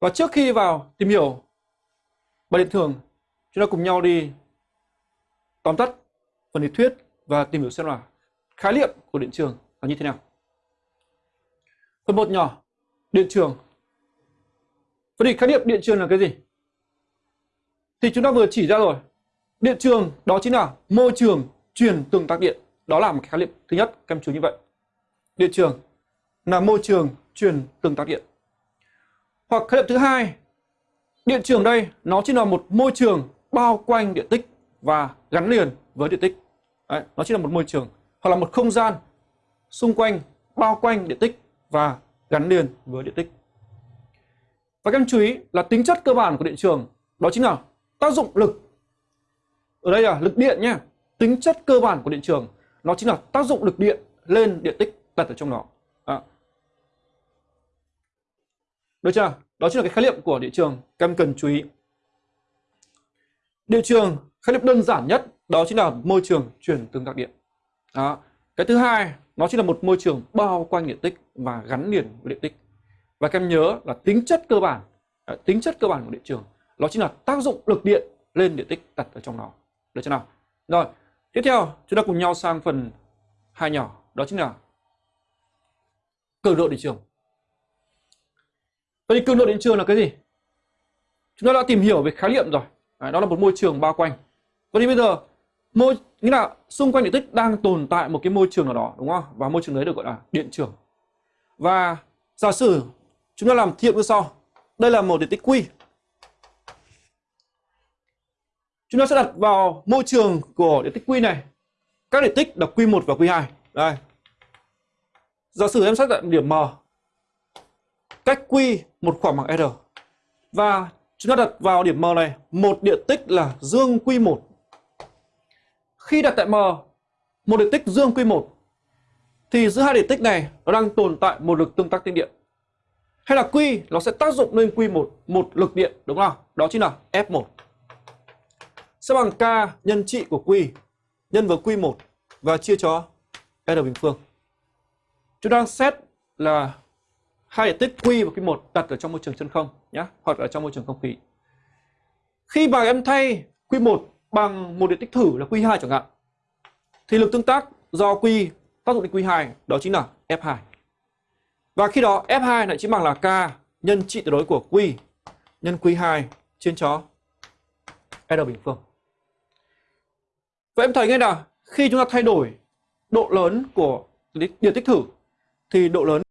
Và trước khi vào tìm hiểu bài điện thường, chúng ta cùng nhau đi tóm tắt phần lý thuyết và tìm hiểu xem là khái niệm của điện trường là như thế nào. Phần 1 nhỏ, điện trường. Vậy thì khái niệm điện trường là cái gì? Thì chúng ta vừa chỉ ra rồi. Điện trường đó chính là môi trường truyền tương tác điện. Đó là một khái niệm thứ nhất, các em chú như vậy. Điện trường là môi trường truyền tương tác điện. Hoặc khái niệm thứ hai, điện trường đây nó chỉ là một môi trường bao quanh điện tích và gắn liền với điện tích. Đấy, nó chỉ là một môi trường hoặc là một không gian xung quanh bao quanh điện tích và gắn liền với điện tích. Và các em chú ý là tính chất cơ bản của điện trường đó chính là tác dụng lực. Ở đây là lực điện nhé. Tính chất cơ bản của điện trường nó chính là tác dụng lực điện lên điện tích đặt ở trong đó. Đó. Được chưa? Đó chính là cái khái niệm của điện trường các em cần chú ý. Điện trường khái niệm đơn giản nhất đó chính là môi trường truyền tương tác điện. Đó. Cái thứ hai nó chính là một môi trường bao quanh điện tích và gắn liền với điện tích. Và các em nhớ là tính chất cơ bản, à, tính chất cơ bản của điện trường nó chính là tác dụng lực điện lên điện tích đặt ở trong nó. Được chưa nào? Rồi, tiếp theo chúng ta cùng nhau sang phần hai nhỏ, đó chính là cường độ điện trường. Vậy thì cường độ điện trường là cái gì? Chúng ta đã tìm hiểu về khái niệm rồi. Đấy, đó là một môi trường bao quanh. Vậy thì bây giờ môi nghĩa là xung quanh điện tích đang tồn tại một cái môi trường nào đó đúng không? Và môi trường đấy được gọi là điện trường. Và giả sử chúng ta làm thí nghiệm như sau. Đây là một điện tích Q. Chúng ta sẽ đặt vào môi trường của điện tích Q này các điện tích là Q1 và Q2. Đây. Giả sử em xác định điểm M cách Q một khoảng bằng R. Và chúng ta đặt vào điểm M này một điện tích là dương Q1. Khi đặt tại M, một điện tích dương Q1 thì giữa hai điện tích này nó đang tồn tại một lực tương tác tinh điện. Hay là Q nó sẽ tác dụng lên Q1 một lực điện, đúng không? Đó chính là F1. Sẽ bằng K nhân trị của Q nhân với Q1 và chia cho R bình phương. Chúng ta xét là hai điện tích Q và Q1 đặt ở trong môi trường chân không nhé, hoặc là trong môi trường không khí. Khi mà em thay Q1 bằng một điện tích thử là Q2 chẳng hạn, thì lực tương tác do Q tác dụng đến Q2 đó chính là F2. Và khi đó F2 lại chính bằng là K nhân trị tuyệt đối của Q nhân Q2 trên cho R bình phương. Vậy em thấy ngay là khi chúng ta thay đổi độ lớn của điện tích thử thì độ lớn